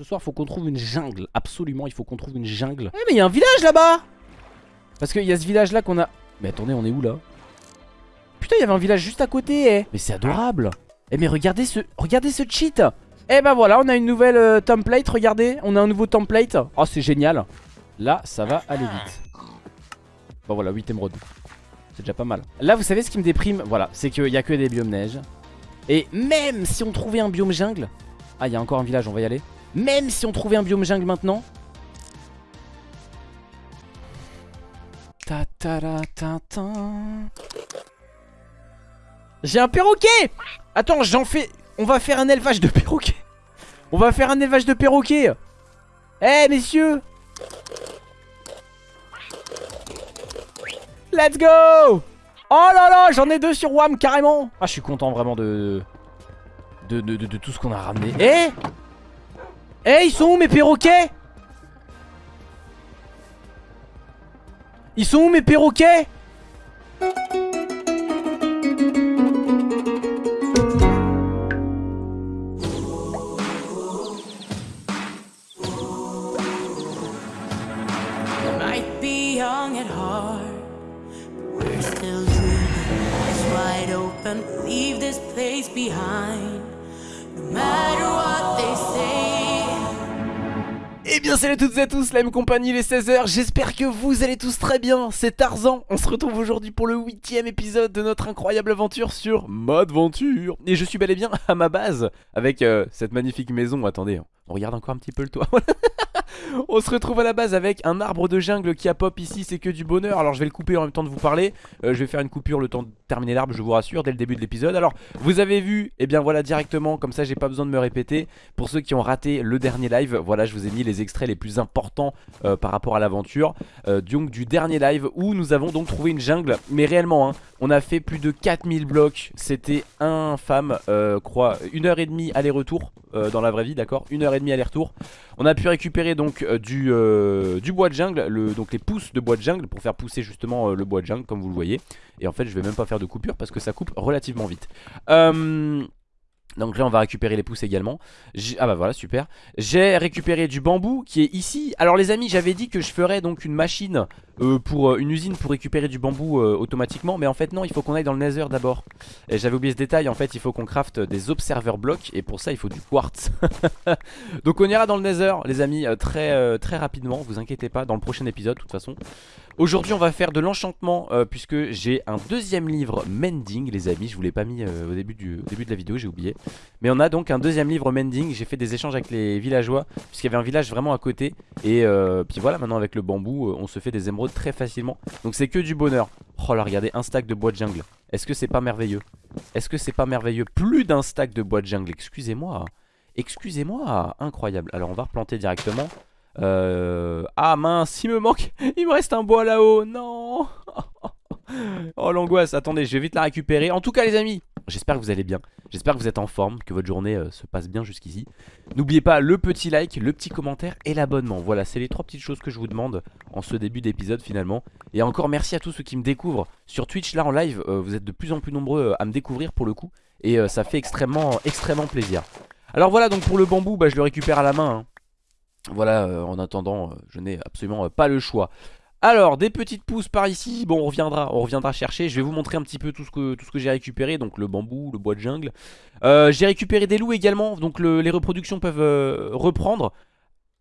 Ce soir, faut qu'on trouve une jungle. Absolument, il faut qu'on trouve une jungle. Eh, mais il y a un village là-bas Parce qu'il y a ce village là qu'on a... Mais attendez, on est où là? Putain, il y avait un village juste à côté, eh Mais c'est adorable Eh, mais regardez ce... Regardez ce cheat Eh ben voilà, on a une nouvelle euh, template, regardez. On a un nouveau template. Oh, c'est génial. Là, ça va aller vite. Bon, voilà, 8 émeraudes. C'est déjà pas mal. Là, vous savez ce qui me déprime? Voilà, c'est qu'il y a que des biomes neige. Et même si on trouvait un biome jungle... Ah, il y a encore un village, on va y aller. Même si on trouvait un biome jungle maintenant... Ta ta ta ta. J'ai un perroquet Attends, j'en fais... On va faire un élevage de perroquets. On va faire un élevage de perroquets. Eh, messieurs Let's go Oh là là, j'en ai deux sur WAM carrément Ah, je suis content vraiment de, de, de tout ce qu'on a ramené. Eh Eh, ils sont où mes perroquets? Ils sont où mes perroquets? Leave this place behind. No matter what. Eh bien salut à toutes et à tous, la même compagnie, les 16h, j'espère que vous allez tous très bien, c'est Tarzan, on se retrouve aujourd'hui pour le huitième épisode de notre incroyable aventure sur Mode Venture Et je suis bel et bien à ma base, avec euh, cette magnifique maison, attendez, on regarde encore un petit peu le toit. On se retrouve à la base avec un arbre de jungle qui a pop ici, c'est que du bonheur. Alors je vais le couper en même temps de vous parler. Euh, je vais faire une coupure le temps de terminer l'arbre, je vous rassure, dès le début de l'épisode. Alors vous avez vu, et eh bien voilà directement, comme ça j'ai pas besoin de me répéter. Pour ceux qui ont raté le dernier live, voilà je vous ai mis les extraits les plus importants euh, par rapport à l'aventure. Euh, donc du dernier live où nous avons donc trouvé une jungle. Mais réellement, hein, on a fait plus de 4000 blocs. C'était infâme, crois, une heure et demie aller-retour dans la vraie vie, d'accord? Une heure et demie aller-retour. On a pu récupérer donc euh, du, euh, bois de jungle, le, donc les pousses de bois de jungle pour faire pousser justement euh, le bois de jungle comme vous le voyez. Et en fait je vais même pas faire de coupure parce que ça coupe relativement vite. Donc là on va récupérer les pousses également. Ah bah voilà super. J'ai récupéré du bambou qui est ici. Alors les amis j'avais dit que je ferais donc une machine pour Une usine pour récupérer du bambou automatiquement. Mais en fait non il faut qu'on aille dans le nether d'abord. Et j'avais oublié ce détail. En fait il faut qu'on crafte des observer blocs Et pour ça il faut du quartz. Donc on ira dans le nether les amis très, très rapidement. Vous inquiétez pas dans le prochain épisode de toute façon Aujourd'hui on va faire de l'enchantement euh, puisque j'ai un deuxième livre Mending les amis. Je vous l'ai pas mis euh, au, début de la vidéo j'ai oublié. Mais on a donc un deuxième livre Mending. J'ai fait des échanges avec les villageois puisqu'il y avait un village vraiment à côté. Et euh, puis voilà maintenant avec le bambou on se fait des émeraudes très facilement. Donc c'est que du bonheur. Oh là regardez un stack de bois de jungle. Est-ce que c'est pas merveilleux? Est-ce que c'est pas merveilleux? Plus d'un stack de bois de jungle. Excusez-moi. Excusez-moi. Incroyable. Alors on va replanter directement euh... Ah mince, il me manque Il me reste un bois là-haut Non. Oh l'angoisse, attendez, je vais vite la récupérer. En tout cas les amis, j'espère que vous allez bien. J'espère que vous êtes en forme, que votre journée euh, se passe bien jusqu'ici. N'oubliez pas le petit like, le petit commentaire et l'abonnement. Voilà, c'est les trois petites choses que je vous demande en ce début d'épisode finalement. Et encore merci à tous ceux qui me découvrent Sur Twitch là en live, euh, vous êtes de plus en plus nombreux à me découvrir pour le coup. Et ça fait extrêmement, extrêmement plaisir. Alors voilà donc pour le bambou bah, je le récupère à la main hein. Voilà, euh, en attendant, euh, je n'ai absolument euh, pas le choix. Alors, des petites pousses par ici, bon on reviendra, on reviendra chercher, je vais vous montrer un petit peu tout ce que, j'ai récupéré, donc le bambou, le bois de jungle. j'ai récupéré des loups également, donc les reproductions peuvent reprendre.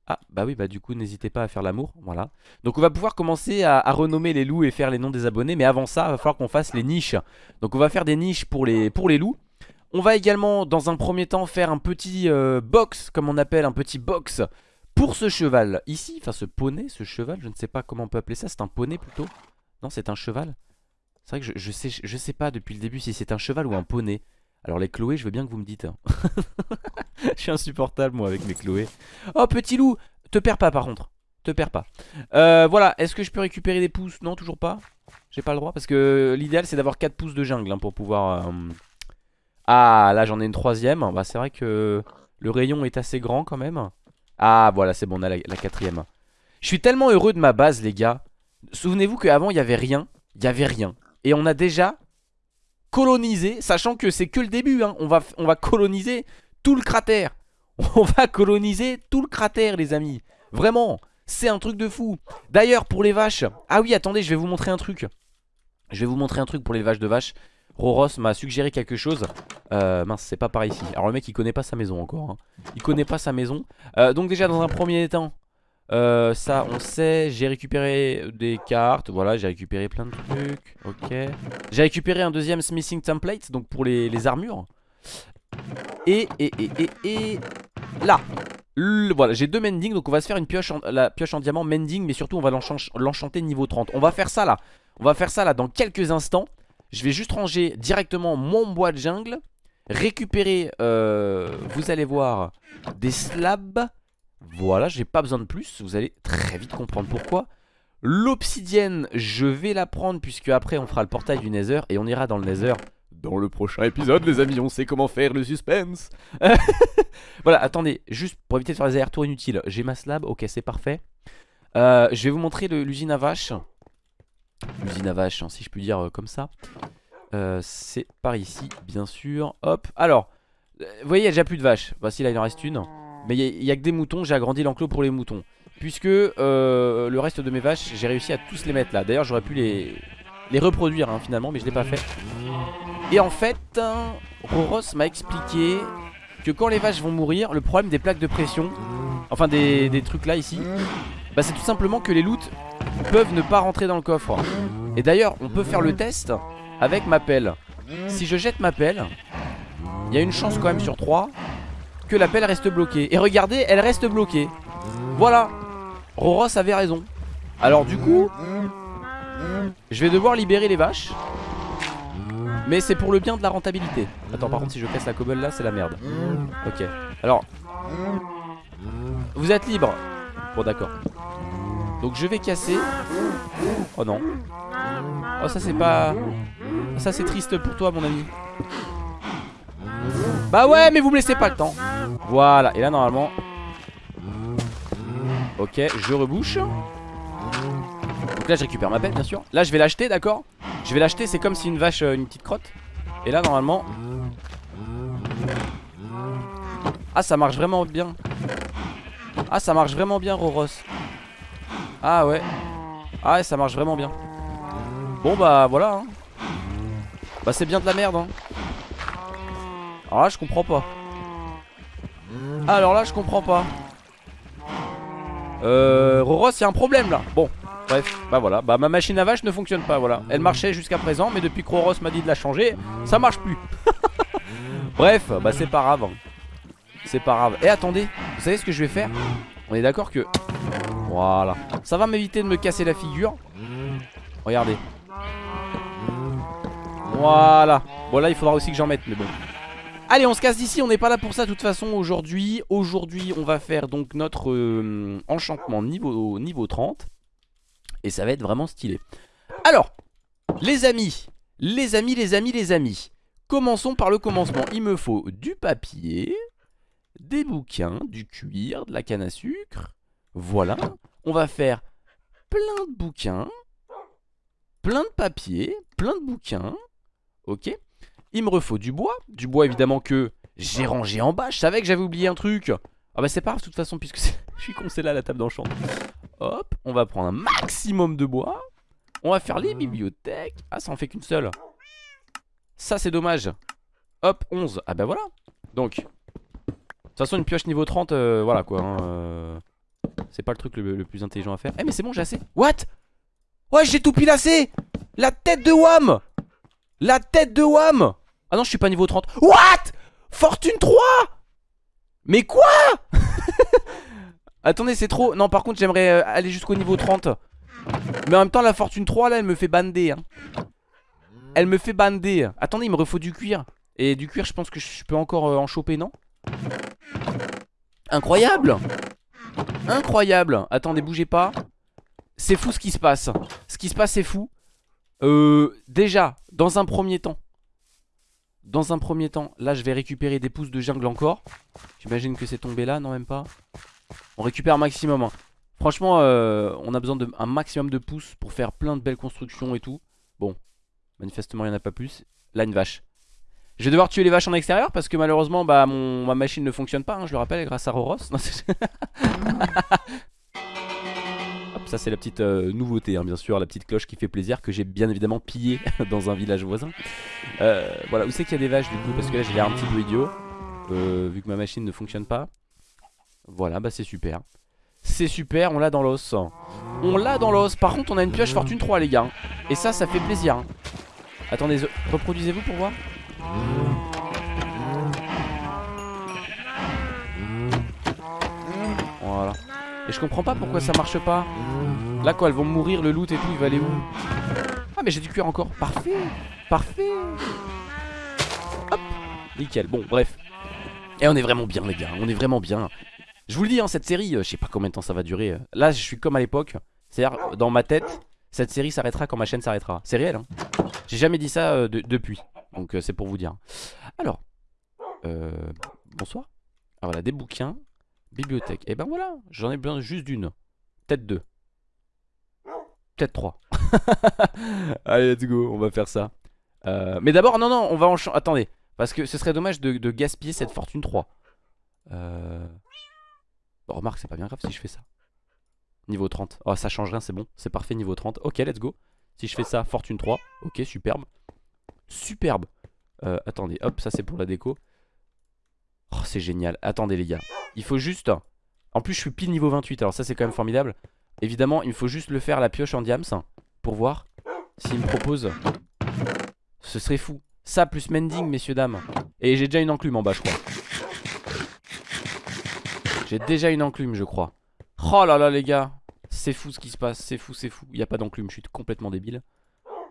Ah bah oui bah du coup n'hésitez pas à faire l'amour. Voilà. Donc on va pouvoir commencer à, renommer les loups et faire les noms des abonnés. Mais avant ça il va falloir qu'on fasse les niches. Donc on va faire des niches pour les loups. On va également dans un premier temps faire un petit box Comme on appelle un petit box pour ce cheval ici, enfin ce poney, ce cheval, je ne sais pas comment on peut appeler ça, c'est un poney plutôt Non c'est un cheval C'est vrai que je, je, sais, je sais pas depuis le début si c'est un cheval ou un poney alors les Chloé, je veux bien que vous me dites. Hein. je suis insupportable moi avec mes Chloé. Oh petit loup, te perds pas par contre. Te perds pas. Euh, voilà, est-ce que je peux récupérer des pouces Non, toujours pas. J'ai pas le droit parce que l'idéal c'est d'avoir 4 pouces de jungle hein, pour pouvoir... Euh, ah, là j'en ai une troisième. Bah c'est vrai que le rayon est assez grand quand même. Ah voilà c'est bon on a la, quatrième. Je suis tellement heureux de ma base les gars. Souvenez-vous qu'avant il n'y avait rien. Il n'y avait rien. Et on a déjà colonisé Sachant que c'est que le début hein. on, va, on va coloniser tout le cratère. On va coloniser tout le cratère les amis. Vraiment c'est un truc de fou. D'ailleurs pour les vaches Ah oui attendez je vais vous montrer un truc. Je vais vous montrer un truc pour les vaches de vaches. Roros m'a suggéré quelque chose euh, Mince c'est pas par ici. Alors le mec il connaît pas sa maison encore hein. Il connaît pas sa maison. Euh, Donc déjà dans un premier temps euh, Ça on sait J'ai récupéré des cartes. Voilà j'ai récupéré plein de trucs. Ok. J'ai récupéré un deuxième smithing template Donc pour les, armures. Et, et, et, et, et Là. Voilà, j'ai deux mending, donc on va se faire une pioche la pioche en diamant mending, mais surtout on va l'enchanter niveau 30. On va faire ça là, on va faire ça là dans quelques instants. Je vais juste ranger directement mon bois de jungle, récupérer, euh, vous allez voir, des slabs. Voilà, j'ai pas besoin de plus, vous allez très vite comprendre pourquoi. L'obsidienne, je vais la prendre puisque après on fera le portail du nether et on ira dans le nether dans le prochain épisode les amis. On sait comment faire le suspense. Voilà attendez juste pour éviter de faire des allers-retours inutiles J'ai ma slab. Ok c'est parfait. Euh, Je vais vous montrer l'usine à vache L'usine à vache hein, si je puis dire euh, comme ça euh, C'est par ici bien sûr. Hop alors Vous voyez il y a déjà plus de vaches. Voici là il en reste une. Mais il n'y a, que des moutons j'ai agrandi l'enclos pour les moutons. Puisque le reste de mes vaches j'ai réussi à tous les mettre là. D'ailleurs j'aurais pu les, les reproduire hein, finalement mais je l'ai pas fait. Et en fait, Roros m'a expliqué que quand les vaches vont mourir, le problème des plaques de pression, enfin des, trucs là ici, bah c'est tout simplement que les loots peuvent ne pas rentrer dans le coffre. Et d'ailleurs, on peut faire le test avec ma pelle. Si je jette ma pelle, il y a une chance quand même sur 3 que la pelle reste bloquée. Et regardez, elle reste bloquée. Voilà, Roros avait raison. Alors du coup, je vais devoir libérer les vaches. Mais c'est pour le bien de la rentabilité Attends par contre si je casse la cobble là c'est la merde Ok alors Vous êtes libre Bon d'accord Donc je vais casser Oh non Oh ça c'est pas Ça c'est triste pour toi mon ami Bah ouais mais vous me laissez pas le temps Voilà et là normalement Ok je rebouche Donc là je récupère ma pelle bien sûr Là je vais l'acheter d'accord? Je vais l'acheter, c'est comme si une vache, euh, une petite crotte. Et là, normalement... Ah, ça marche vraiment bien. Ah, ça marche vraiment bien, Roros. Ah, ouais. Ah, ça marche vraiment bien. Bon, bah, voilà. Hein. Bah, c'est bien de la merde. Hein. Alors là, je comprends pas. Alors là, je comprends pas. Euh, Roros, il y a un problème, là. Bon. Bref, bah voilà, bah ma machine à vache ne fonctionne pas, voilà Elle marchait jusqu'à présent, mais depuis que Roros m'a dit de la changer, ça marche plus Bref, bah c'est pas grave C'est pas grave, et attendez, vous savez ce que je vais faire? On est d'accord que... Voilà, ça va m'éviter de me casser la figure Regardez Voilà. Bon là il faudra aussi que j'en mette, mais bon. Allez on se casse d'ici, on n'est pas là pour ça de toute façon aujourd'hui. Aujourd'hui on va faire donc notre euh, enchantement niveau, niveau 30 et ça va être vraiment stylé. Alors, les amis Les amis, les amis, les amis Commençons par le commencement. Il me faut du papier Des bouquins, du cuir, de la canne à sucre. Voilà. On va faire plein de bouquins Plein de papier Plein de bouquins Ok Il me refaut du bois Du bois évidemment que j'ai rangé en bas Je savais que j'avais oublié un truc Ah bah c'est pas grave de toute façon puisque je suis con c'est là la table d'enchantement Hop, on va prendre un maximum de bois. On va faire les bibliothèques. Ah, ça en fait qu'une seule. Ça, c'est dommage. Hop, 11. Ah bah voilà. Donc, de toute façon, une pioche niveau 30, euh, voilà quoi. Hein, euh, c'est pas le truc le, plus intelligent à faire. Eh, mais c'est bon, j'ai assez. What? Ouais, j'ai tout pilassé La tête de Wam La tête de Wam Ah non, je suis pas niveau 30. What? Fortune 3 Mais quoi? Attendez c'est trop. Non par contre j'aimerais euh, aller jusqu'au niveau 30 Mais en même temps la fortune 3 là elle me fait bander hein. Elle me fait bander. Attendez il me refaut du cuir. Et du cuir je pense que je peux encore euh, en choper non? Incroyable! Incroyable! Attendez bougez pas. C'est fou ce qui se passe. Ce qui se passe c'est fou euh, Déjà dans un premier temps dans un premier temps, là je vais récupérer des pousses de jungle encore. J'imagine que c'est tombé là, non même pas. On récupère maximum hein. Franchement euh, on a besoin d'un maximum de pouces Pour faire plein de belles constructions et tout. Bon manifestement il n'y en a pas plus. Là une vache. Je vais devoir tuer les vaches en extérieur parce que malheureusement bah mon, ma machine ne fonctionne pas, hein, je le rappelle, grâce à Roros. Ça c'est la petite euh, nouveauté, hein, bien sûr, la petite cloche qui fait plaisir que j'ai bien évidemment pillée dans un village voisin. Euh, voilà, où c'est qu'il y a des vaches du coup Parce que là j'ai l'air un petit peu idiot, euh, vu que ma machine ne fonctionne pas. Voilà, bah c'est super. C'est super, on l'a dans l'os. On l'a dans l'os. Par contre, on a une pioche fortune 3, les gars. Et ça, ça fait plaisir. Attendez, reproduisez-vous pour voir? Et je comprends pas pourquoi ça marche pas. Là, quoi, elles vont mourir, le loot et tout, il va aller où Ah, mais j'ai du cuir encore. Parfait. Parfait. Hop. Nickel. Bon, bref. Et on est vraiment bien, les gars. On est vraiment bien. Je vous le dis, hein, cette série, euh, je sais pas combien de temps ça va durer. Là, je suis comme à l'époque. C'est-à-dire, dans ma tête, cette série s'arrêtera quand ma chaîne s'arrêtera. C'est réel, hein. J'ai jamais dit ça euh, de- depuis. Donc, euh, c'est pour vous dire. Alors, bonsoir. Ah, voilà, des bouquins. Bibliothèque. Et ben voilà, j'en ai besoin juste d'une. Peut-être deux. Peut-être trois. Allez, let's go, on va faire ça. Euh, mais d'abord, non, non, on va en Attendez, parce que ce serait dommage de, de gaspiller cette fortune 3. Euh... Bon, remarque, c'est pas bien grave si je fais ça. Niveau 30. Oh, ça change rien, c'est bon. C'est parfait, niveau 30. Ok, let's go. Si je fais ça, fortune 3. Ok, superbe. Superbe. Euh, attendez, hop, ça c'est pour la déco. Oh, c'est génial. Attendez, les gars. Il faut juste. En plus, je suis pile niveau 28. Alors, ça, c'est quand même formidable. Évidemment, il faut juste le faire la pioche en diams pour voir s'il me propose. Ce serait fou. Ça plus mending, messieurs, dames. Et j'ai déjà une enclume en bas, je crois. J'ai déjà une enclume, je crois. Oh là là, les gars. C'est fou ce qui se passe. C'est fou, c'est fou. Il n'y a pas d'enclume. Je suis complètement débile.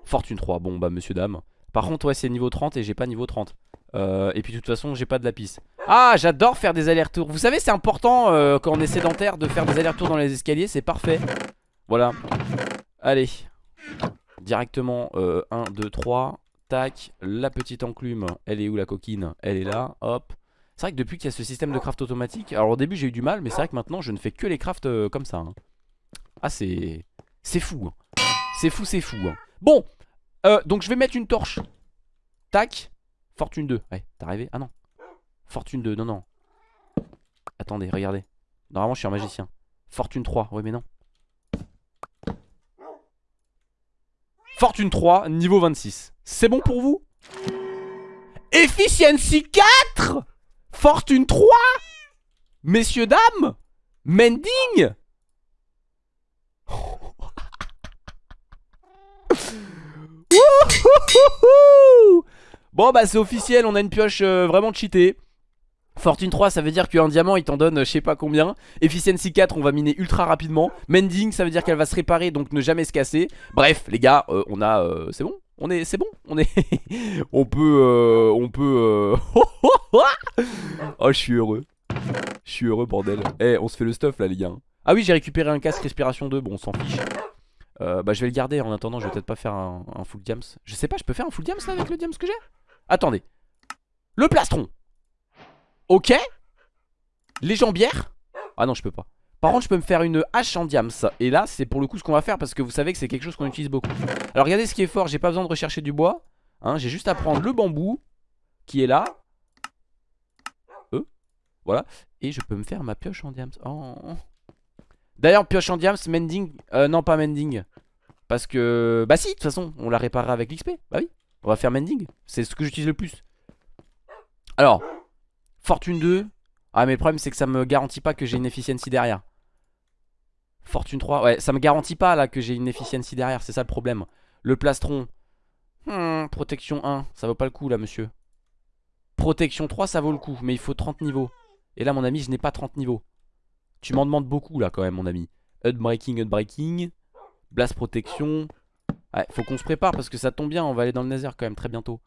Fortune 3. Bon, bah, monsieur, dame. Par contre, ouais, c'est niveau 30 et j'ai pas niveau 30. Euh, et puis, de toute façon, j'ai pas de lapis. Ah, j'adore faire des allers-retours. Vous savez, c'est important euh, quand on est sédentaire de faire des allers-retours dans les escaliers. C'est parfait. Voilà. Allez. Directement. 1, 2, 3. Tac. La petite enclume. Elle est où la coquine? Elle est là. Hop. C'est vrai que depuis qu'il y a ce système de craft automatique. Alors, au début, j'ai eu du mal. Mais c'est vrai que maintenant, je ne fais que les crafts euh, comme ça. hein. Ah, c'est. C'est fou. hein. C'est fou, c'est fou. hein. Bon. Euh, donc, je vais mettre une torche. Tac. Fortune 2. Ouais, t'es arrivé? Ah non. Fortune 2, non, non. Attendez, regardez. Normalement, je suis un magicien. Fortune 3, ouais, mais non. Fortune 3, niveau 26. C'est bon pour vous? Efficiency 4 Fortune 3 Messieurs, dames Mending Wouhouhouhou Bon bah c'est officiel, on a une pioche euh, vraiment cheatée. Fortune 3 ça veut dire qu'un diamant il t'en donne euh, je sais pas combien. Efficiency 4 on va miner ultra rapidement. Mending ça veut dire qu'elle va se réparer donc ne jamais se casser. Bref les gars euh, on a euh, c'est bon. On est c'est bon. On est on peut euh, on peut Oh je suis heureux. Je suis heureux bordel. Eh on se fait le stuff là les gars. Ah oui j'ai récupéré un casque respiration 2 bon on s'en fiche euh, Bah je vais le garder. En attendant je vais peut-être pas faire un, full diams. Je sais pas je peux faire un full diams là avec le diams que j'ai? Attendez. Le plastron. Ok. Les jambières. Ah non je peux pas. Par contre je peux me faire une hache en diams. Et là c'est pour le coup ce qu'on va faire Parce que vous savez que c'est quelque chose qu'on utilise beaucoup. Alors regardez ce qui est fort. J'ai pas besoin de rechercher du bois hein, J'ai juste à prendre le bambou Qui est là. Euh. Voilà. Et je peux me faire ma pioche en diams. Oh. D'ailleurs pioche en diams Mending euh, Non pas mending. Parce que Bah si de toute façon on la réparera avec l'XP Bah oui On va faire mending. C'est ce que j'utilise le plus. Alors Fortune 2 Ah mais le problème c'est que ça me garantit pas que j'ai une efficiency derrière. Fortune 3 Ouais ça me garantit pas là que j'ai une efficiency derrière C'est ça le problème. Le plastron. Hmm, Protection 1 Ça vaut pas le coup là monsieur. Protection 3 ça vaut le coup Mais il faut 30 niveaux. Et là mon ami je n'ai pas 30 niveaux Tu m'en demandes beaucoup là quand même mon ami Unbreaking, unbreaking Blast protection faut qu'on se prépare parce que ça tombe bien On va aller dans le Nether quand même très bientôt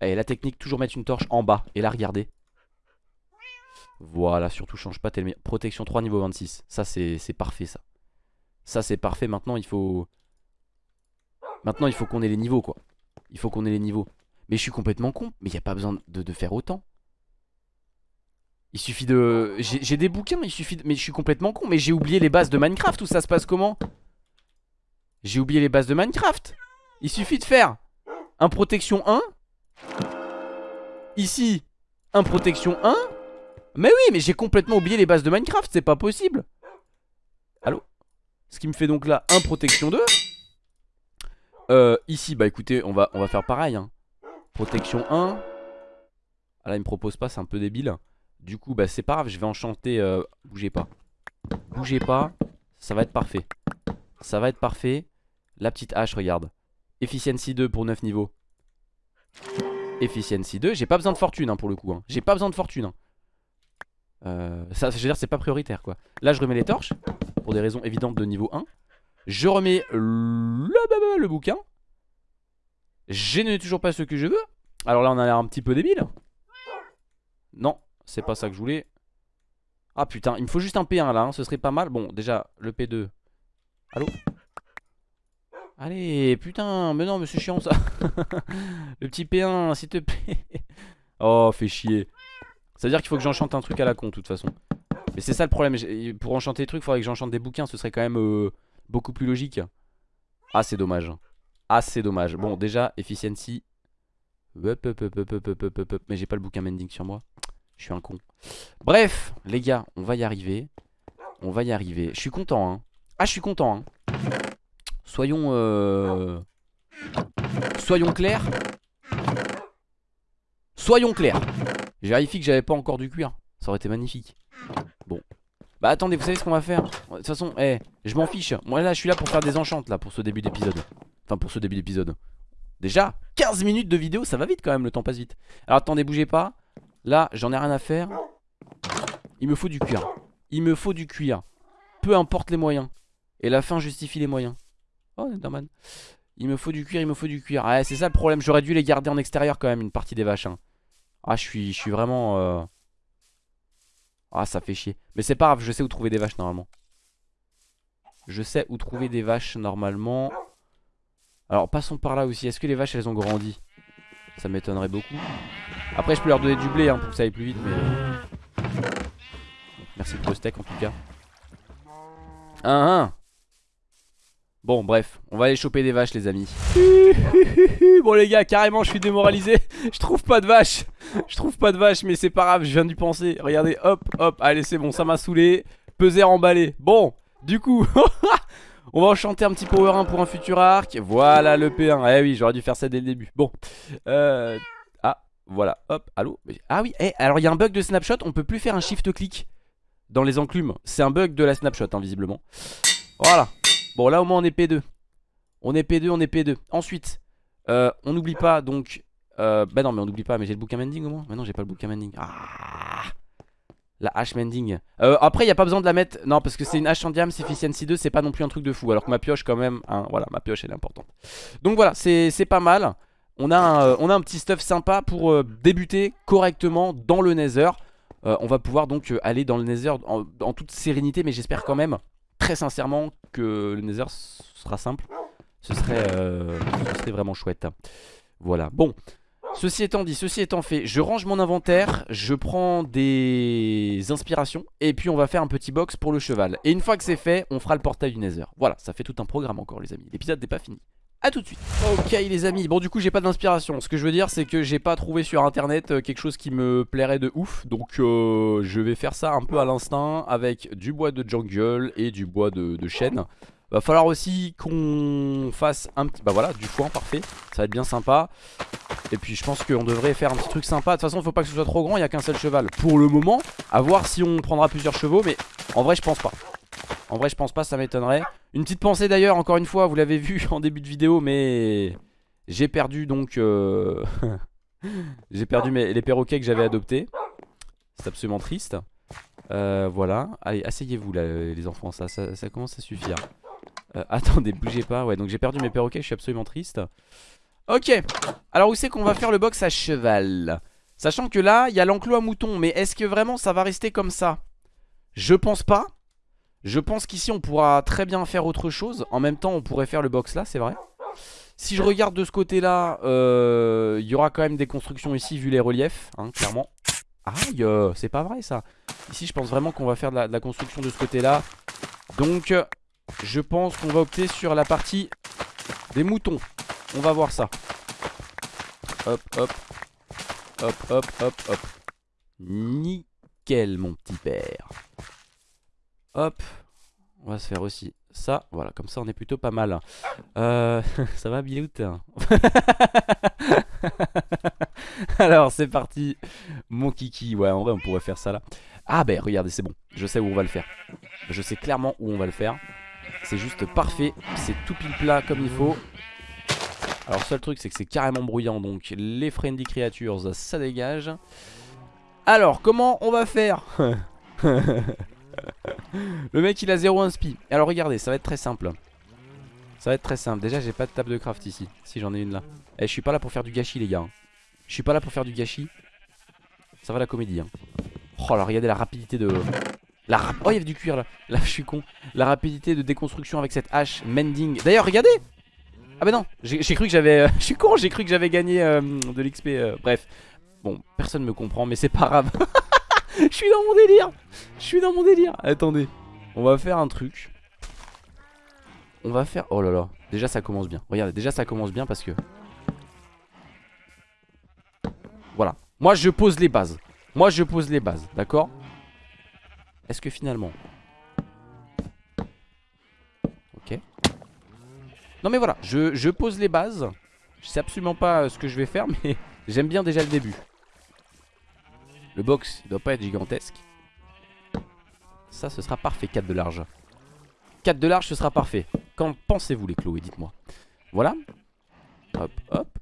Et la technique toujours mettre une torche en bas Et là regardez voilà, surtout change pas tellement. Protection 3 niveau 26. Ça c'est parfait ça. Ça c'est parfait. Maintenant il faut. Maintenant il faut qu'on ait les niveaux quoi. Il faut qu'on ait les niveaux. Mais je suis complètement con. Mais il n'y a pas besoin de faire autant. Il suffit de. J'ai des bouquins, il suffit. Mais je suis complètement con. Mais j'ai oublié les bases de Minecraft. Où ça se passe comment? J'ai oublié les bases de Minecraft. Il suffit de faire un protection 1. Ici, un protection 1. Mais oui, mais j'ai complètement oublié les bases de Minecraft, c'est pas possible. Allô? Ce qui me fait donc là un protection 2. Euh, ici, bah écoutez, on va, on va faire pareil. hein. Protection 1. Ah là, il me propose pas, c'est un peu débile. Du coup, bah c'est pas grave, je vais enchanter. euh, bougez pas. Bougez pas, ça va être parfait. Ça va être parfait. La petite hache, regarde. Efficiency 2 pour 9 niveaux. Efficiency 2. J'ai pas besoin de fortune hein, pour le coup. hein. J'ai pas besoin de fortune. hein. Euh, je veux dire, c'est pas prioritaire quoi. Là, je remets les torches. Pour des raisons évidentes de niveau 1. Je remets le, le bouquin. Je n'ai toujours pas ce que je veux. Alors là, on a l'air un petit peu débile. Non, c'est pas ça que je voulais. Ah putain, il me faut juste un P1 là, hein. ce serait pas mal. Bon, déjà, le P2. Allô? Allez, putain, mais non, mais chiant ça. le petit P1, s'il te plaît. oh, fais chier. Ça veut dire qu'il faut que j'enchante un truc à la con, de toute façon. Mais c'est ça le problème. Pour enchanter des trucs, il faudrait que j'enchante des bouquins. Ce serait quand même euh, beaucoup plus logique. Ah, c'est dommage. Ah, dommage. Bon, déjà, efficiency. Mais j'ai pas le bouquin mending sur moi. Je suis un con. Bref, les gars, on va y arriver. On va y arriver. Je suis content, hein. Ah, je suis content, hein. Soyons euh... Soyons clairs. Soyons clairs. Je vérifie que j'avais pas encore du cuir. Ça aurait été magnifique. Bon. Bah attendez vous savez ce qu'on va faire? De toute façon eh, je m'en fiche. Moi là je suis là pour faire des enchantes là pour ce début d'épisode. Enfin pour ce début d'épisode. Déjà 15 minutes de vidéo ça va vite quand même le temps passe vite. Alors attendez bougez pas Là j'en ai rien à faire. Il me faut du cuir. Il me faut du cuir. Peu importe les moyens. Et la fin justifie les moyens. Oh Enderman Il me faut du cuir, il me faut du cuir. Ouais c'est ça le problème, j'aurais dû les garder en extérieur quand même une partie des vaches hein. Ah je suis, je suis vraiment euh... Ah ça fait chier. Mais c'est pas grave, je sais où trouver des vaches normalement. Je sais où trouver des vaches normalement. Alors passons par là aussi, est-ce que les vaches elles ont grandi? Ça m'étonnerait beaucoup Après je peux leur donner du blé hein, pour que ça aille plus vite mais Merci pour le steak en tout cas. Bon bref, on va aller choper des vaches les amis. Bon les gars, carrément je suis démoralisé. Je trouve pas de vaches. Je trouve pas de vaches mais c'est pas grave, je viens d'y penser. Regardez, hop, hop, allez c'est bon, ça m'a saoulé. Peser emballé. Bon, du coup On va enchanter un petit power 1 pour un futur arc. Voilà le P1 Eh oui, j'aurais dû faire ça dès le début. Bon, euh... Voilà, hop, allô Ah oui, eh, alors il y a un bug de snapshot On peut plus faire un shift click Dans les enclumes. C'est un bug de la snapshot, hein, visiblement. Voilà. Bon là au moins on est P2 On est P2, on est P2 Ensuite euh, On n'oublie pas donc euh, Bah non mais on n'oublie pas mais j'ai le bouquin mending au moins. Mais non j'ai pas le bouquin mending Ah La hache mending euh, Après il n'y a pas besoin de la mettre. Non parce que c'est une hache en diam, c'est efficiency 2 C'est pas non plus un truc de fou Alors que ma pioche quand même hein, Voilà ma pioche elle est importante. Donc voilà c'est pas mal on a, un, euh, on a un petit stuff sympa pour euh, débuter correctement dans le nether. Euh, On va pouvoir donc aller dans le nether en, toute sérénité Mais j'espère quand même très sincèrement que le nether sera simple. Ce serait, ce serait vraiment chouette. Voilà. Bon. Ceci étant dit ceci étant fait je range mon inventaire je prends des inspirations et puis on va faire un petit box pour le cheval. Et une fois que c'est fait on fera le portail du nether. Voilà ça fait tout un programme encore les amis. L'épisode n'est pas fini a tout de suite. Ok les amis, bon du coup j'ai pas d'inspiration. Ce que je veux dire c'est que j'ai pas trouvé sur internet euh, quelque chose qui me plairait de ouf. Donc euh, je vais faire ça un peu à l'instinct Avec du bois de jungle et du bois de, chêne. Va falloir aussi qu'on fasse un petit... Bah voilà, du foin, parfait. Ça va être bien sympa. Et puis je pense qu'on devrait faire un petit truc sympa. De toute façon faut pas que ce soit trop grand, il y a qu'un seul cheval. Pour le moment, à voir si on prendra plusieurs chevaux Mais en vrai je pense pas en vrai je pense pas ça m'étonnerait. Une petite pensée d'ailleurs encore une fois vous l'avez vu en début de vidéo mais J'ai perdu donc euh... J'ai perdu les perroquets que j'avais adoptés. C'est absolument triste. Euh, Voilà. Allez asseyez-vous là les enfants ça, ça, ça commence à suffire. Euh, Attendez bougez pas. Ouais donc j'ai perdu mes perroquets je suis absolument triste. Ok. Alors où c'est qu'on va faire le box à cheval? Sachant que là il y a l'enclos à moutons Mais est-ce que vraiment ça va rester comme ça? Je pense pas je pense qu'ici on pourra très bien faire autre chose. En même temps on pourrait faire le box là c'est vrai. Si je regarde de ce côté là euh, Il y aura quand même des constructions ici vu les reliefs hein, Clairement. Aïe euh, c'est pas vrai ça. Ici je pense vraiment qu'on va faire de la, de la construction de ce côté là Donc je pense qu'on va opter sur la partie des moutons. On va voir ça. Hop hop. Hop, hop, hop, hop. Nickel, mon petit père. Hop. On va se faire aussi ça. Voilà, comme ça, on est plutôt pas mal. Euh, ça va, Bilout? Alors, c'est parti. Mon kiki. Ouais, en vrai, on pourrait faire ça là. Ah, ben, regardez, c'est bon. Je sais où on va le faire. Je sais clairement où on va le faire. C'est juste parfait. C'est tout pile plat comme il faut. Alors, seul truc, c'est que c'est carrément bruyant. Donc, les friendly creatures, ça dégage. Alors, comment on va faire? Le mec, il a 0 inspi. Alors, regardez, ça va être très simple. Ça va être très simple. Déjà, j'ai pas de table de craft ici. Si, j'en ai une là. Eh, je suis pas là pour faire du gâchis, les gars. Je suis pas là pour faire du gâchis. Ça va la comédie. Hein. Oh là, regardez la rapidité de... La. Oh, il y avait du cuir là. Là, je suis con. La rapidité de déconstruction avec cette hache mending. D'ailleurs, regardez Ah bah non, j'ai cru que j'avais... Euh, je suis con, j'ai cru que j'avais gagné euh, de l'XP. Euh, bref. Bon, personne me comprend, mais c'est pas grave. Je suis dans mon délire Je suis dans mon délire Attendez, on va faire un truc. On va faire... Oh là là, déjà ça commence bien. Regardez, déjà ça commence bien parce que... Voilà. Moi je pose les bases. Moi je pose les bases, d'accord? Est-ce que finalement... Ok. Non mais voilà, je, je pose les bases. Je sais absolument pas euh, ce que je vais faire, mais j'aime bien déjà le début. Le box, il doit pas être gigantesque. Ça, ce sera parfait, 4 de large. 4 de large, ce sera parfait. Qu'en pensez-vous, les Chloé Dites-moi. Voilà. Hop, hop.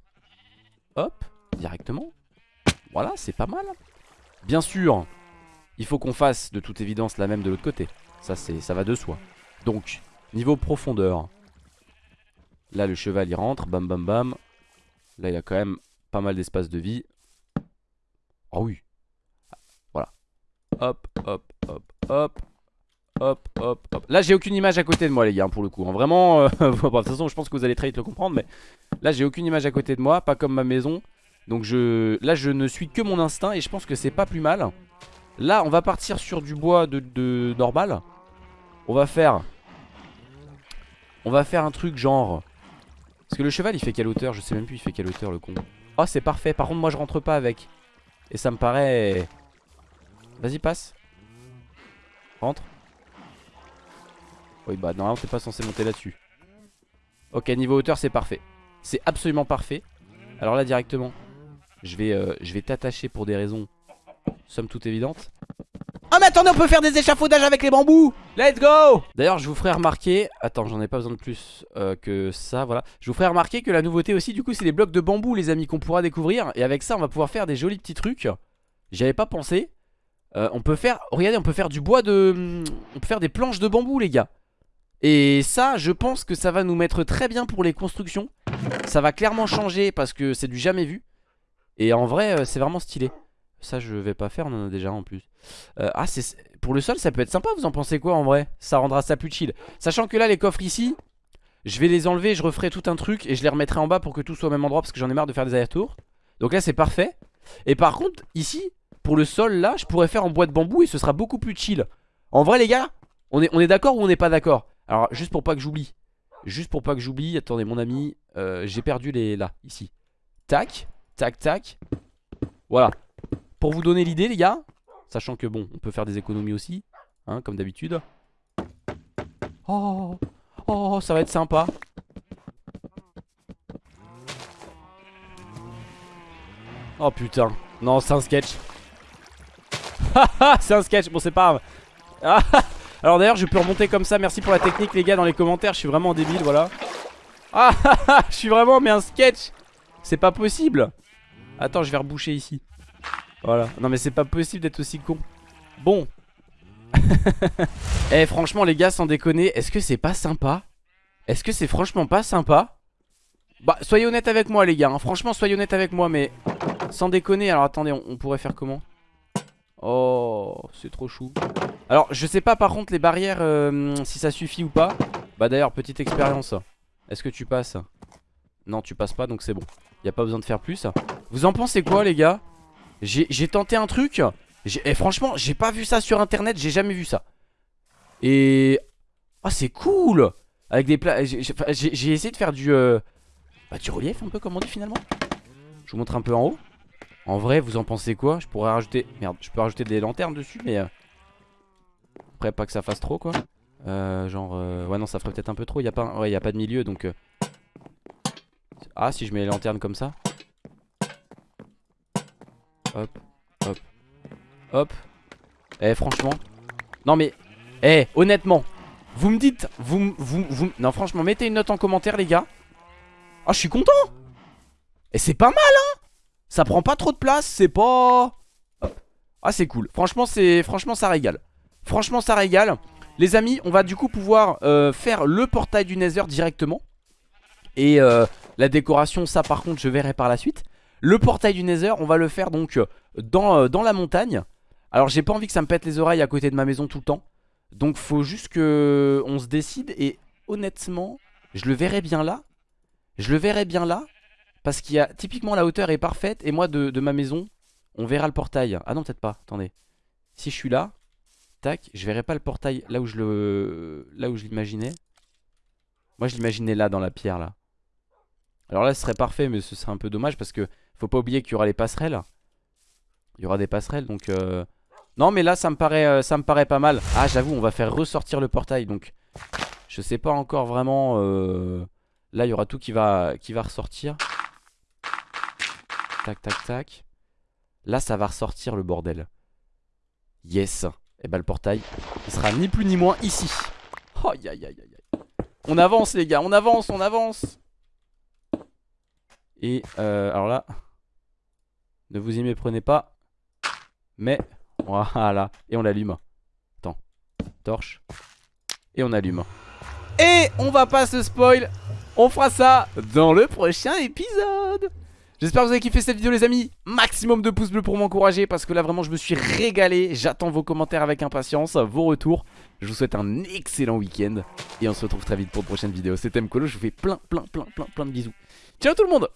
Hop. Directement. Voilà, c'est pas mal. Bien sûr, il faut qu'on fasse de toute évidence la même de l'autre côté. Ça, ça va de soi. Donc, niveau profondeur. Là, le cheval, il rentre. Bam, bam, bam. Là, il a quand même pas mal d'espace de vie. Oh oui. Hop, hop, hop, hop. Hop, hop, hop. Là, j'ai aucune image à côté de moi, les gars, pour le coup. Hein. Vraiment, euh, de toute façon, je pense que vous allez très vite le comprendre, mais là, j'ai aucune image à côté de moi, pas comme ma maison. Donc, je, là, je ne suis que mon instinct et je pense que c'est pas plus mal. Là, on va partir sur du bois de, de normal. On va faire... On va faire un truc genre... Parce que le cheval, il fait quelle hauteur? Je sais même plus, il fait quelle hauteur, le con. Oh, c'est parfait. Par contre, moi, je rentre pas avec. Et ça me paraît... Vas-y, passe. Rentre. Oui, bah normalement, t'es pas censé monter là-dessus. Ok, niveau hauteur, c'est parfait. C'est absolument parfait. Alors là, directement, je vais, euh, je vais t'attacher pour des raisons, somme toute évidentes. Oh mais attendez on peut faire des échafaudages avec les bambous Let's go D'ailleurs je vous ferai remarquer Attends j'en ai pas besoin de plus euh, que ça voilà Je vous ferai remarquer que la nouveauté aussi du coup c'est les blocs de bambou les amis qu'on pourra découvrir Et avec ça on va pouvoir faire des jolis petits trucs J'y avais pas pensé euh, on peut faire, regardez, on peut faire du bois de... On peut faire des planches de bambou, les gars. Et ça, je pense que ça va nous mettre très bien pour les constructions. Ça va clairement changer parce que c'est du jamais vu. Et en vrai, euh, c'est vraiment stylé. Ça, je vais pas faire, on en a déjà en plus. Euh, ah, c'est pour le sol, ça peut être sympa, vous en pensez quoi en vrai? Ça rendra ça plus chill. Sachant que là, les coffres ici, je vais les enlever, je referai tout un truc et je les remettrai en bas pour que tout soit au même endroit parce que j'en ai marre de faire des allers-retours. Donc là, c'est parfait. Et par contre, ici, pour le sol là je pourrais faire en bois de bambou et ce sera beaucoup plus chill. En vrai les gars on est, d'accord ou on n'est pas d'accord? Alors juste pour pas que j'oublie. Juste pour pas que j'oublie Attendez mon ami euh, J'ai perdu les là ici. Tac tac tac. Voilà. Pour vous donner l'idée les gars Sachant que bon on peut faire des économies aussi hein, Comme d'habitude. Oh Oh ça va être sympa. Oh putain. Non c'est un sketch c'est un sketch, bon c'est pas grave. Alors d'ailleurs je peux remonter comme ça. Merci pour la technique les gars dans les commentaires. Je suis vraiment débile voilà. Ah Je suis vraiment mais un sketch C'est pas possible. Attends je vais reboucher ici. Voilà. Non mais c'est pas possible d'être aussi con. Bon. Eh franchement les gars sans déconner Est-ce que c'est pas sympa? Est-ce que c'est franchement pas sympa? Bah soyez honnête avec moi les gars hein. Franchement soyez honnête avec moi mais Sans déconner. Alors attendez on pourrait faire comment? Oh, c'est trop chou. Alors, je sais pas par contre les barrières euh, si ça suffit ou pas. Bah d'ailleurs, petite expérience. Est-ce que tu passes? Non, tu passes pas, donc c'est bon. Y a pas besoin de faire plus. Vous en pensez quoi, les gars? J'ai tenté un truc. Et eh, franchement, j'ai pas vu ça sur internet, j'ai jamais vu ça. Et... Ah, c'est cool Avec des plats... J'ai essayé de faire du... Euh... Bah, du relief un peu, comme on dit finalement. Je vous montre un peu en haut. En vrai vous en pensez quoi? Je pourrais rajouter Merde je peux rajouter des lanternes dessus mais euh, Après pas que ça fasse trop quoi. Euh, Genre euh, ouais non ça ferait peut-être un peu trop. Il a pas... ouais, y a pas de milieu donc euh. Ah si je mets les lanternes comme ça. Hop Hop Hop. Eh franchement. Non mais Eh honnêtement. Vous me dites vous, vous, vous Non franchement mettez une note en commentaire les gars. Ah je suis content. Et c'est pas mal hein Ça prend pas trop de place C'est pas. Ah c'est cool. Franchement c'est Franchement ça régale. Franchement ça régale. Les amis on va du coup pouvoir euh, faire le portail du Nether directement. Et euh, la décoration ça par contre je verrai par la suite. Le portail du Nether on va le faire donc dans, euh, dans la montagne. Alors j'ai pas envie que ça me pète les oreilles à côté de ma maison tout le temps. Donc faut juste que on se décide Et honnêtement je le verrai bien là. Je le verrai bien là Parce qu'il y a typiquement la hauteur est parfaite Et moi de, ma maison on verra le portail. Ah non peut-être pas. Attendez. Si je suis là Tac je verrai pas le portail là où je le Là où je l'imaginais. Moi je l'imaginais là dans la pierre là. Alors là ce serait parfait mais ce serait un peu dommage parce que faut pas oublier qu'il y aura les passerelles. Il y aura des passerelles donc euh... Non mais là ça me paraît euh, ça me paraît pas mal. Ah j'avoue on va faire ressortir le portail donc Je sais pas encore vraiment euh... Là il y aura tout qui va, qui va ressortir Tac tac tac Là ça va ressortir le bordel Yes Et bah le portail Il sera ni plus ni moins ici Aïe aïe aïe aïe On avance les gars on avance on avance et euh, alors là, ne vous y méprenez pas. Mais, voilà. Et on l'allume. Attends. Torche. Et on allume. Et on va pas se spoil. On fera ça dans le prochain épisode. J'espère que vous avez kiffé cette vidéo les amis. Maximum de pouces bleus pour m'encourager Parce que là vraiment je me suis régalé. J'attends vos commentaires avec impatience Vos retours. Je vous souhaite un excellent week-end Et on se retrouve très vite pour de prochaines vidéos. C'était Mkolo Je vous fais plein plein plein plein plein de bisous. Ciao tout le monde